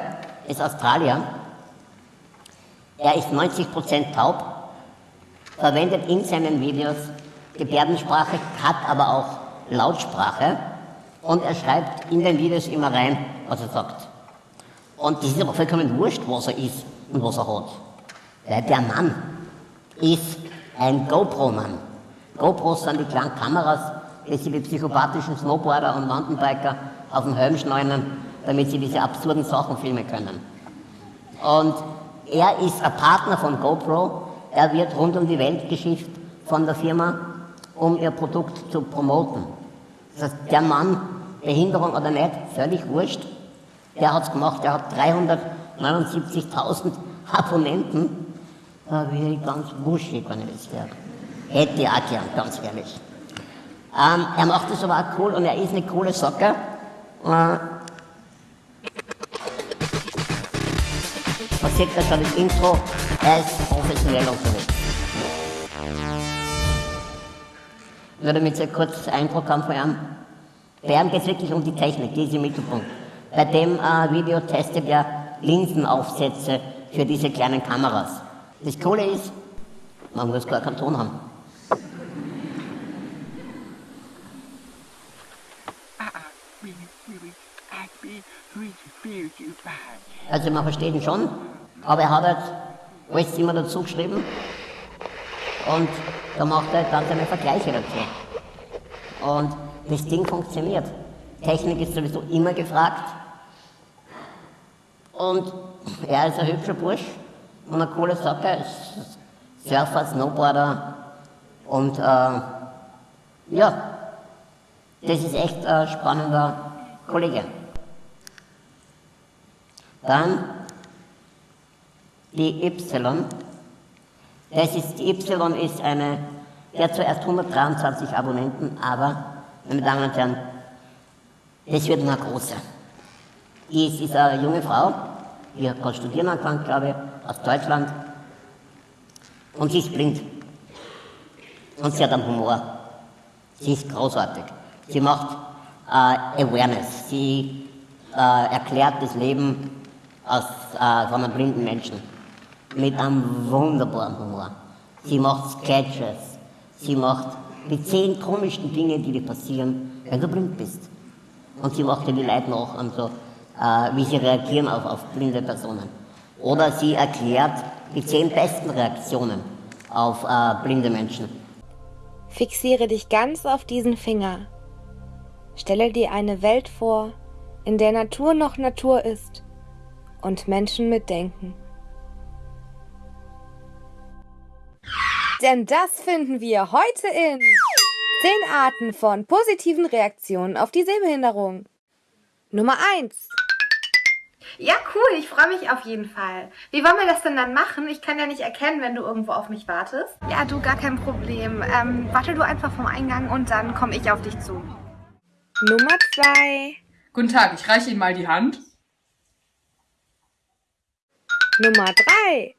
B: Ist Australier. Er ist 90% taub, verwendet in seinen Videos Gebärdensprache, hat aber auch Lautsprache und er schreibt in den Videos immer rein, was er sagt. Und das ist aber vollkommen wurscht, was er ist und was er hat. Weil der Mann ist ein GoPro-Mann. GoPros sind die kleinen Kameras, die sie die psychopathischen Snowboarder und Mountainbiker auf den Helm schneiden, damit sie diese absurden Sachen filmen können. Und er ist ein Partner von GoPro. Er wird rund um die Welt geschifft von der Firma, um ihr Produkt zu promoten. Das heißt, der Mann, Behinderung oder nicht, völlig wurscht, der hat es gemacht, der hat 379.000 Abonnenten. Da bin ich ganz wuschig, wenn ich das wäre. Hätte ich auch gern, ganz ehrlich. Ähm, er macht das aber auch cool und er ist eine coole Socke. Äh, man sieht da schon das Intro, er ist professionell unterwegs. Nur damit Sie kurzes Eindruck haben von ihm. Bei ihm geht es wirklich um die Technik, die ist im Mittelpunkt. Bei dem äh, Video testet er Linsenaufsätze für diese kleinen Kameras. Das Coole ist, man muss gar keinen Ton haben. Also man versteht ihn schon, aber er hat halt alles immer dazu geschrieben und da macht er dann seine Vergleiche dazu. Und das Ding funktioniert. Technik ist sowieso immer gefragt. Und er ist ein hübscher Bursch und eine coole Sache. Surfer, Snowboarder und äh, ja, das ist echt ein spannender Kollege. Dann die Y. Das ist, die Y ist eine, der hat zuerst 123 Abonnenten, aber, meine Damen und Herren, das wird eine große. Die ist, ist eine junge Frau, die hat gerade studieren angefangen, glaube ich, aus Deutschland. Und sie ist blind. Und sie hat einen Humor. Sie ist großartig. Sie macht äh, Awareness. Sie äh, erklärt das Leben aus, äh, von einem blinden Menschen mit einem wunderbaren Humor. Sie macht Sketches, sie macht die zehn komischsten Dinge, die dir passieren, wenn du blind bist. Und sie macht ja die Leute nach, an so, äh, wie sie reagieren auf, auf blinde Personen. Oder sie erklärt die zehn besten Reaktionen auf äh, blinde Menschen.
E: Fixiere dich ganz auf diesen Finger. Stelle dir eine Welt vor, in der Natur noch Natur ist und Menschen mitdenken. Denn das finden wir heute in 10 Arten von positiven Reaktionen auf die Sehbehinderung. Nummer 1.
F: Ja, cool, ich freue mich auf jeden Fall. Wie wollen wir das denn dann machen? Ich kann ja nicht erkennen, wenn du irgendwo auf mich wartest. Ja, du, gar kein Problem. Ähm, warte du einfach vom Eingang und dann komme ich auf dich zu.
E: Nummer 2.
G: Guten Tag, ich reiche Ihnen mal die Hand.
E: Nummer 3.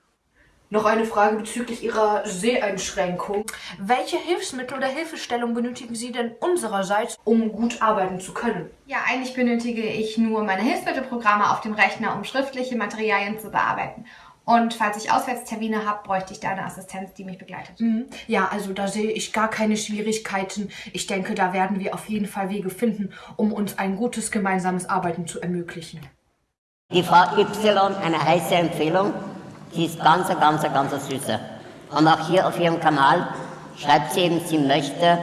H: Noch eine Frage bezüglich Ihrer Seheinschränkung.
F: Welche Hilfsmittel oder Hilfestellung benötigen Sie denn unsererseits?
H: Um gut arbeiten zu können.
I: Ja, eigentlich benötige ich nur meine Hilfsmittelprogramme auf dem Rechner, um schriftliche Materialien zu bearbeiten. Und falls ich Auswärtstermine habe, bräuchte ich da eine Assistenz, die mich begleitet.
H: Mhm. Ja, also da sehe ich gar keine Schwierigkeiten. Ich denke, da werden wir auf jeden Fall Wege finden, um uns ein gutes gemeinsames Arbeiten zu ermöglichen.
B: Die Frau Y, eine heiße Empfehlung. Sie ist ganz, ganz, ganz süße. Und auch hier auf ihrem Kanal schreibt sie eben, sie möchte äh,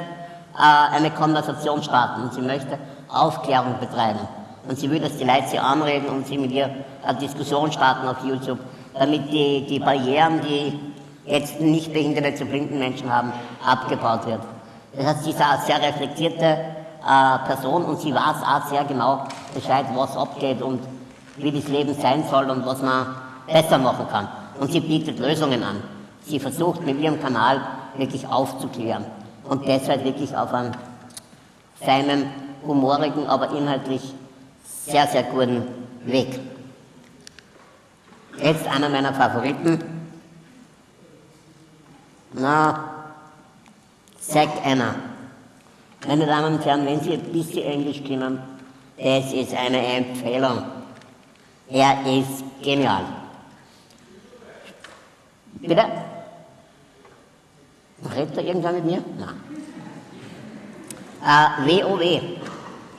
B: eine Konversation starten und sie möchte Aufklärung betreiben. Und sie will, dass die Leute sie anreden und sie mit ihr eine Diskussion starten auf YouTube, damit die, die Barrieren, die jetzt nicht behinderte zu blinden Menschen haben, abgebaut wird. Das heißt, sie ist eine sehr reflektierte äh, Person und sie weiß auch sehr genau Bescheid, was abgeht und wie das Leben sein soll und was man besser machen kann. Und sie bietet Lösungen an. Sie versucht mit ihrem Kanal wirklich aufzuklären. Und deshalb wirklich auf einem feinen, humorigen, aber inhaltlich sehr, sehr guten Weg. Jetzt einer meiner Favoriten, Na, Zack Anna. Meine Damen und Herren, wenn Sie ein bisschen Englisch kennen, das ist eine Empfehlung. Er ist genial. Bitte? Redet da irgendwer mit mir? Nein. Äh, WOW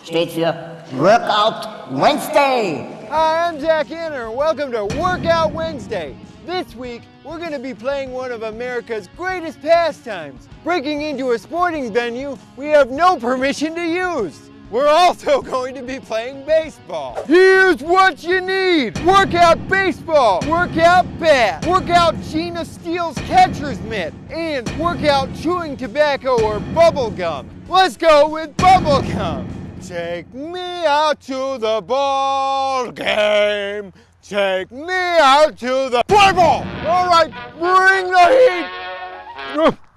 B: steht für Workout Wednesday.
J: Hi, I'm Zach Anner. Welcome to Workout Wednesday. This week, we're going to be playing one of America's greatest pastimes. Breaking into a sporting venue we have no permission to use. We're also going to be playing baseball. Here's what you need. Workout baseball, workout bat, workout Gina Steele's catcher's mitt, and workout chewing tobacco or bubble gum. Let's go with bubble gum. Take me out to the ball game. Take me out to the play ball. All right, bring the heat.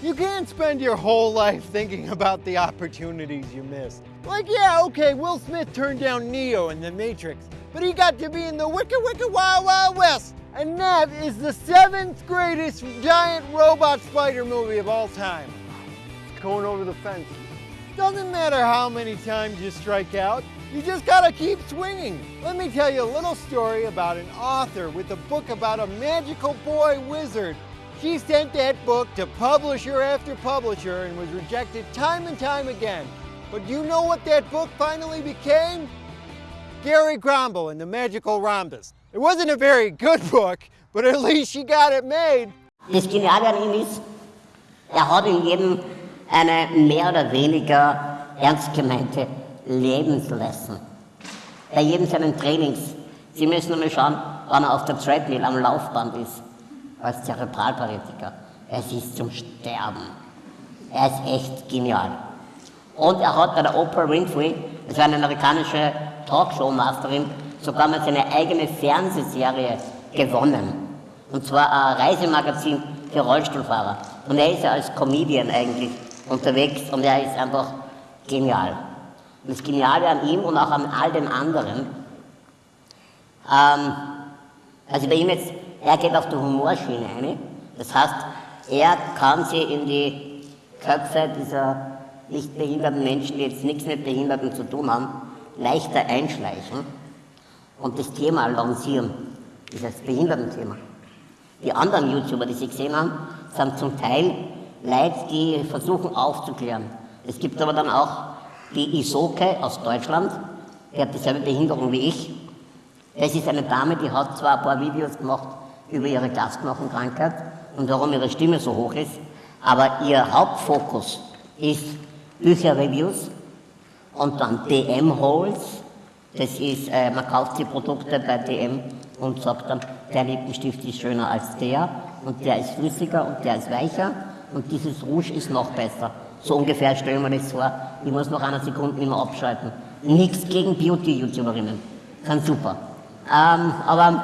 J: You can't spend your whole life thinking about the opportunities you missed. Like, yeah, okay, Will Smith turned down Neo in The Matrix, but he got to be in the Wicca Wicca Wild Wild West. And that is the seventh greatest giant robot spider movie of all time. It's going over the fence. Doesn't matter how many times you strike out, you just gotta keep swinging. Let me tell you a little story about an author with a book about a magical boy wizard she sent that book to publisher after publisher and was rejected time and time again. But do you know what that book finally became? Gary Grumble and the Magical Rhombus. It wasn't a very good book, but at least she got it made.
B: An ihm ist, er hat in jedem eine mehr oder weniger ernst gemeinte Lebenslesson. Bei jedem seinen Trainings. Sie müssen nur schauen, wann er auf der Treadmill am Laufband ist. Als Zerebralparetiker. Es ist zum Sterben. Er ist echt genial. Und er hat bei der Oprah Winfrey, das war eine amerikanische Talkshow-Masterin, sogar mal seine eigene Fernsehserie gewonnen. Und zwar ein Reisemagazin für Rollstuhlfahrer. Und er ist ja als Comedian eigentlich unterwegs und er ist einfach genial. Und das Geniale an ihm und auch an all den anderen, ähm, also bei ihm jetzt er geht auf die Humorschiene ein. Das heißt, er kann sie in die Köpfe dieser nicht behinderten Menschen, die jetzt nichts mit Behinderten zu tun haben, leichter einschleichen und das Thema lancieren, dieses Behindertenthema. Die anderen YouTuber, die Sie gesehen haben, sind zum Teil Leute, die versuchen aufzuklären. Es gibt aber dann auch die Isoke aus Deutschland, die hat dieselbe Behinderung wie ich. Das ist eine Dame, die hat zwar ein paar Videos gemacht, über ihre Glasknochenkrankheit und warum ihre Stimme so hoch ist. Aber ihr Hauptfokus ist Bücherreviews und dann DM-Holes. Das ist, äh, man kauft die Produkte bei DM und sagt dann, der Lippenstift ist schöner als der und der ist flüssiger und der ist weicher und dieses Rouge ist noch besser. So ungefähr stellen wir das vor. Ich muss noch eine Sekunde immer abschalten. Nichts gegen Beauty-YouTuberinnen. Ganz super. Ähm, aber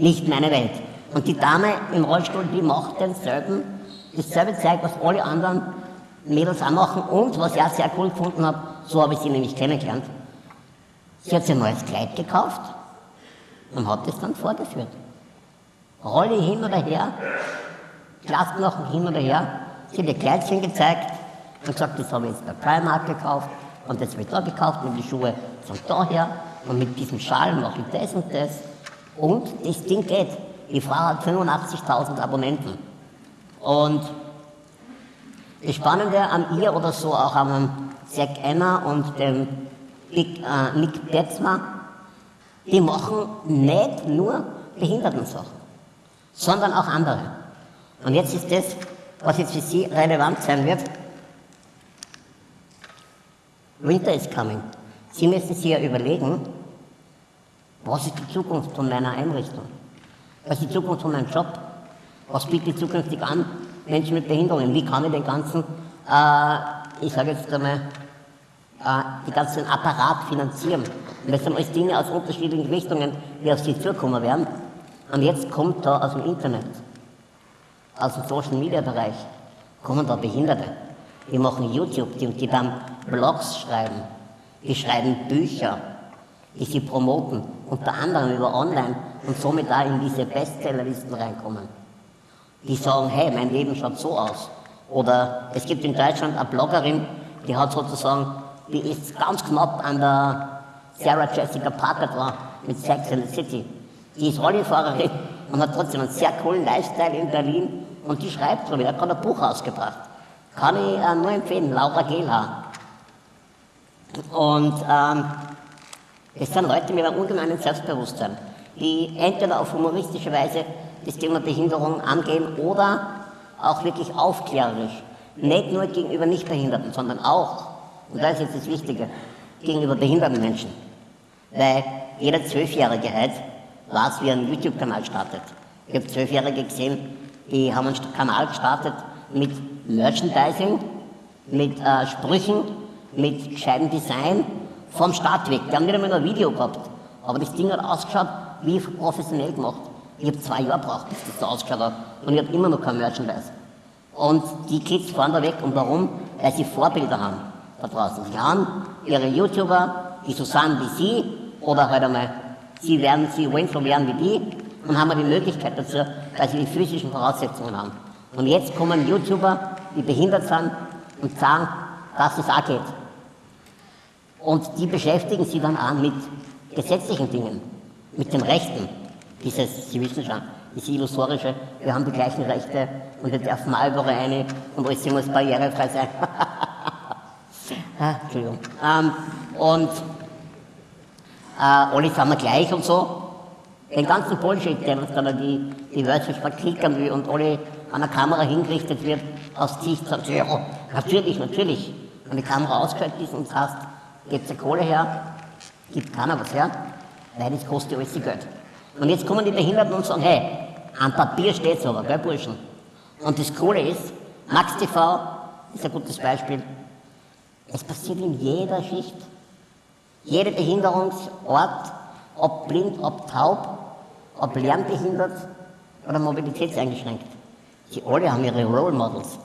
B: nicht meine Welt. Und die Dame im Rollstuhl, die macht denselben, dasselbe Zeug, was alle anderen Mädels auch machen. Und was ich auch sehr cool gefunden habe, so habe ich sie nämlich kennengelernt. Sie hat sich ein neues Kleid gekauft und hat es dann vorgeführt. Rolle hin oder her, Glasknochen hin oder her. Sie hat ihr Kleidchen gezeigt und gesagt, das habe ich jetzt bei Primark gekauft und das wird da gekauft und die Schuhe von daher und mit diesem Schal mache ich das und das. Und das Ding geht. Die Frau hat 85.000 Abonnenten. Und das Spannende an ihr oder so auch an Zack Anna und dem Big, äh, Nick Betzma, die machen nicht nur Behindertensachen, sondern auch andere. Und jetzt ist das, was jetzt für Sie relevant sein wird. Winter is coming. Sie müssen sich ja überlegen, was ist die Zukunft von meiner Einrichtung? Was ist die Zukunft von meinem Job? Was bietet zukünftig an Menschen mit Behinderungen? Wie kann ich den ganzen, äh, ich sage jetzt einmal, äh, den ganzen Apparat finanzieren? Und das sind alles Dinge aus unterschiedlichen Richtungen, die auf Sie zukommen werden. Und jetzt kommt da aus dem Internet, aus dem Social Media Bereich, kommen da Behinderte. Die machen YouTube, die, die dann Blogs schreiben, die schreiben Bücher, die sie promoten, unter anderem über Online und somit da in diese Bestsellerlisten reinkommen. die sagen, hey, mein Leben schaut so aus. Oder es gibt in Deutschland eine Bloggerin, die hat sozusagen, die ist ganz knapp an der Sarah Jessica Parker dran mit Sex in the City. Die ist Rollifahrerin und hat trotzdem einen sehr coolen Lifestyle in Berlin und die schreibt so, die hat gerade ein Buch ausgebracht. Kann ich äh, nur empfehlen, Laura Gehlhaar. Und ähm, es sind Leute mit einem ungemeinen Selbstbewusstsein, die entweder auf humoristische Weise das Thema Behinderung angehen oder auch wirklich aufklärerisch. Nicht nur gegenüber Nichtbehinderten, sondern auch, und das ist jetzt das Wichtige, gegenüber behinderten Menschen. Weil jeder Zwölfjährige heute weiß, wie einen YouTube-Kanal startet. Ich habe Zwölfjährige gesehen, die haben einen Kanal gestartet mit Merchandising, mit äh, Sprüchen, mit gescheitem Design vom Start weg. Die haben nicht einmal ein Video gehabt. Aber das Ding hat ausgeschaut, wie professionell gemacht. Ich habe zwei Jahre gebraucht, bis das so ausgeschaut hat. Und ich habe immer noch kein Merchandise. Und die Kids fahren da weg. Und warum? Weil sie Vorbilder haben da draußen. Sie haben ihre YouTuber, die so sind wie sie, oder halt einmal, sie werden, sie wollen so werden wie die, und haben die Möglichkeit dazu, weil sie die physischen Voraussetzungen haben. Und jetzt kommen YouTuber, die behindert sind, und sagen, dass es auch geht. Und die beschäftigen sich dann auch mit gesetzlichen Dingen, mit den Rechten. Dieses, Sie wissen schon, dieses illusorische, wir haben die gleichen Rechte und wir dürfen mal überall rein und alles muss barrierefrei sein. ah, Entschuldigung. Ähm, und äh, alle sind wir gleich und so. Den ganzen Bullshit, der uns dann die, die Wörter verklickern will und alle an der Kamera hingerichtet wird, aus Sicht sagt, ja, natürlich, natürlich. Wenn die Kamera ausgeschaltet ist und sagst, gebt die Kohle her, gibt keiner was her, weil das kostet alles Geld. Und jetzt kommen die Behinderten und sagen, hey, am Papier steht's aber, gell, Burschen? Und das Coole ist, Max TV ist ein gutes Beispiel. Es passiert in jeder Schicht. Jeder Behinderungsort, ob blind, ob taub, ob lernbehindert oder mobilitätseingeschränkt. Sie alle haben ihre Role Models,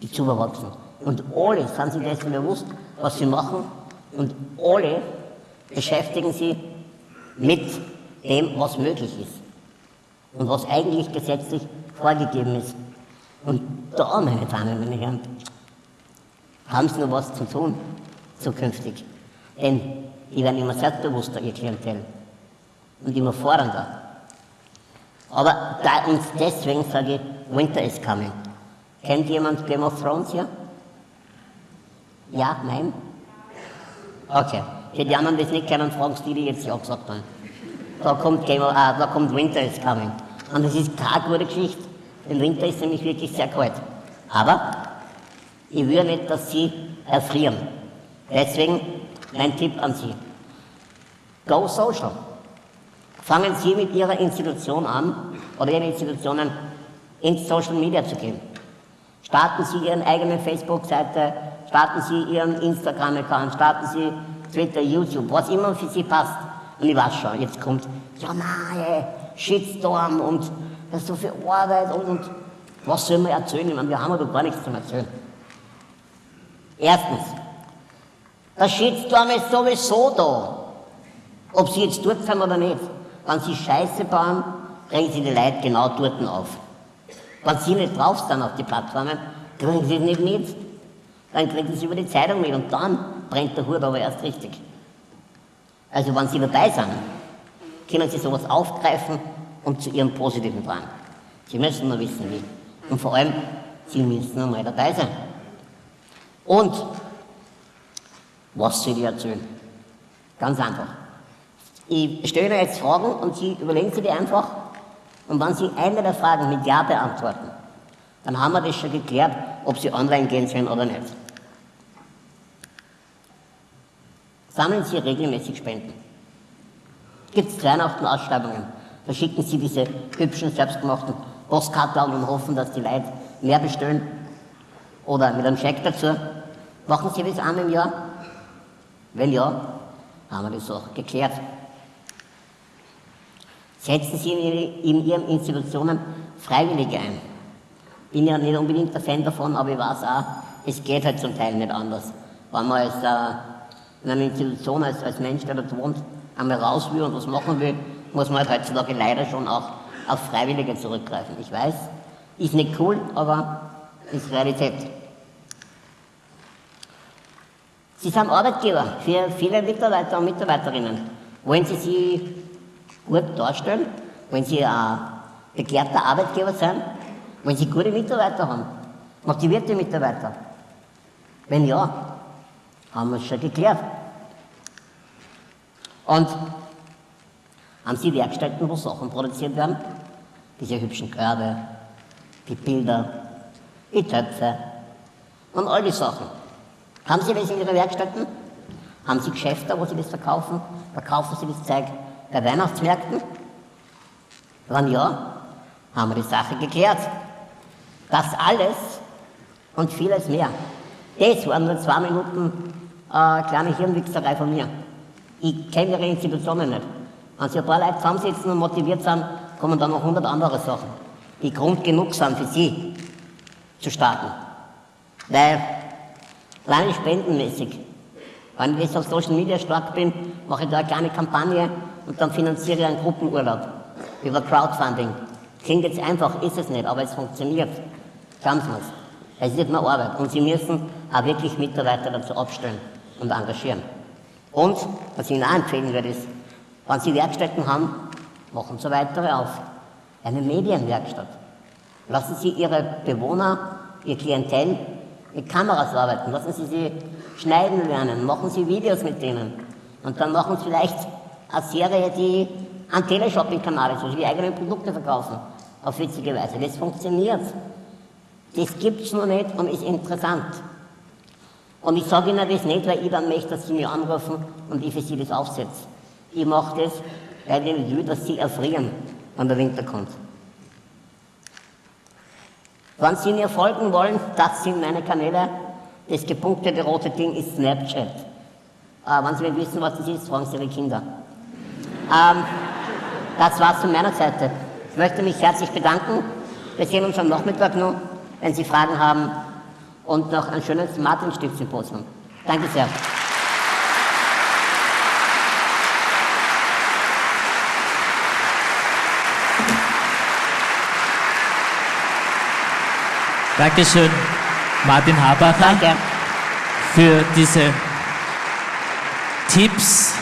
B: die zu überwachsen. Und alle sind sich dessen bewusst, was sie machen. Und alle beschäftigen sich mit dem, was möglich ist. Und was eigentlich gesetzlich vorgegeben ist. Und da, meine Damen und Herren, haben sie noch was zu tun, zukünftig. Denn die werden immer selbstbewusster, ihr Klientel. Und immer fordernder. Aber da uns deswegen sage ich, Winter is coming. Kennt jemand Game of Thrones hier? Ja? Nein? Okay. Für die anderen, es nicht kennen, fragen die, die jetzt ja gesagt haben. Da kommt, Game ah, da kommt Winter is coming. Und das ist keine gute Geschichte. Im Winter ist nämlich wirklich sehr kalt. Aber ich will nicht, dass Sie erfrieren. Deswegen mein Tipp an Sie. Go social. Fangen Sie mit Ihrer Institution an oder Ihren Institutionen ins Social Media zu gehen. Starten Sie Ihren eigenen Facebook-Seite, starten Sie Ihren Instagram-Account, starten Sie Twitter, YouTube, was immer für Sie passt. Und ich weiß schon, jetzt kommt, ja nein, Shitstorm und das ist so viel Arbeit und, und was soll man erzählen? Ich meine, wir haben doch gar nichts zu erzählen. Erstens, der Shitstorm ist sowieso da. Ob Sie jetzt dort sind oder nicht. Wenn Sie Scheiße bauen, regen Sie die Leute genau dort auf. Wenn Sie nicht drauf sind auf die Plattformen, kriegen Sie es nicht mit. Dann kriegen Sie über die Zeitung mit und dann brennt der Hut aber erst richtig. Also wenn Sie dabei sind, können Sie sowas aufgreifen und zu Ihrem Positiven tragen. Sie müssen nur wissen, wie. Und vor allem, Sie müssen einmal dabei sein. Und, was soll ich erzählen? Ganz einfach. Ich stelle Ihnen jetzt Fragen und Sie überlegen Sie die einfach. Und wenn Sie eine der Fragen mit Ja beantworten, dann haben wir das schon geklärt, ob Sie online gehen sollen oder nicht. Sammeln Sie regelmäßig Spenden. Gibt es Weihnachten-Ausschreibungen, da schicken Sie diese hübschen, selbstgemachten Postkarten und hoffen, dass die Leute mehr bestellen. Oder mit einem Scheck dazu. Machen Sie das einmal im Jahr? Wenn ja, haben wir das auch geklärt. Setzen Sie in Ihren Institutionen Freiwillige ein. Bin ja nicht unbedingt der Fan davon, aber ich weiß auch, es geht halt zum Teil nicht anders. Wenn man als, äh, in einer Institution als, als Mensch, der dort wohnt, einmal raus will und was machen will, muss man halt heutzutage leider schon auch auf Freiwillige zurückgreifen. Ich weiß, Ist nicht cool, aber ist Realität. Sie sind Arbeitgeber für viele Mitarbeiter und Mitarbeiterinnen. Wollen Sie sich gut darstellen? Wollen Sie ein begehrter Arbeitgeber sein? Wollen Sie gute Mitarbeiter haben? Motivierte Mitarbeiter? Wenn ja, haben wir es schon geklärt. Und haben Sie Werkstätten, wo Sachen produziert werden? Diese hübschen Körbe, die Bilder, die Töpfe und all die Sachen. Haben Sie das in Ihren Werkstätten? Haben Sie Geschäfte, wo Sie das verkaufen? Verkaufen Sie das Zeug bei Weihnachtsmärkten? Wenn ja, haben wir die Sache geklärt. Das alles und vieles mehr. Das waren nur zwei Minuten äh, kleine Hirnwichserei von mir. Ich kenne Ihre Institutionen nicht. Wenn Sie ein paar Leute zusammensitzen und motiviert sind, kommen dann noch hundert andere Sachen, die Grund genug sind für Sie zu starten. Weil, alleine spendenmäßig, wenn ich auf Social Media stark bin, mache ich da eine kleine Kampagne und dann finanziere ich einen Gruppenurlaub über Crowdfunding. Klingt jetzt einfach, ist es nicht, aber es funktioniert. Glauben Sie mir's. Es ist nicht mehr Arbeit und Sie müssen auch wirklich Mitarbeiter dazu abstellen und engagieren. Und, was ich Ihnen auch empfehlen würde, ist, wenn Sie Werkstätten haben, machen Sie weitere auf. Eine Medienwerkstatt. Lassen Sie Ihre Bewohner, Ihr Klientel mit Kameras arbeiten. Lassen Sie sie schneiden lernen. Machen Sie Videos mit denen. Und dann machen Sie vielleicht eine Serie, die ein Teleshopping-Kanal ist, wo Sie die eigenen Produkte verkaufen. Auf witzige Weise. Das funktioniert. Das gibt es noch nicht und ist interessant. Und ich sage Ihnen das nicht, weil ich dann möchte, dass Sie mich anrufen und ich für Sie das aufsetze. Ich mache das, weil ich will, dass Sie erfrieren, wenn der Winter kommt. Wenn Sie mir folgen wollen, das sind meine Kanäle. Das gepunktete rote Ding ist Snapchat. Äh, wenn Sie nicht wissen, was das ist, fragen Sie Ihre Kinder. Ähm, das war's von meiner Seite. Ich möchte mich herzlich bedanken. Wir sehen uns am Nachmittag noch, wenn Sie Fragen haben. Und noch ein schönes Martinstift-Symposium. Danke sehr.
A: Dankeschön, Martin Habacher,
B: Danke.
A: für diese Tipps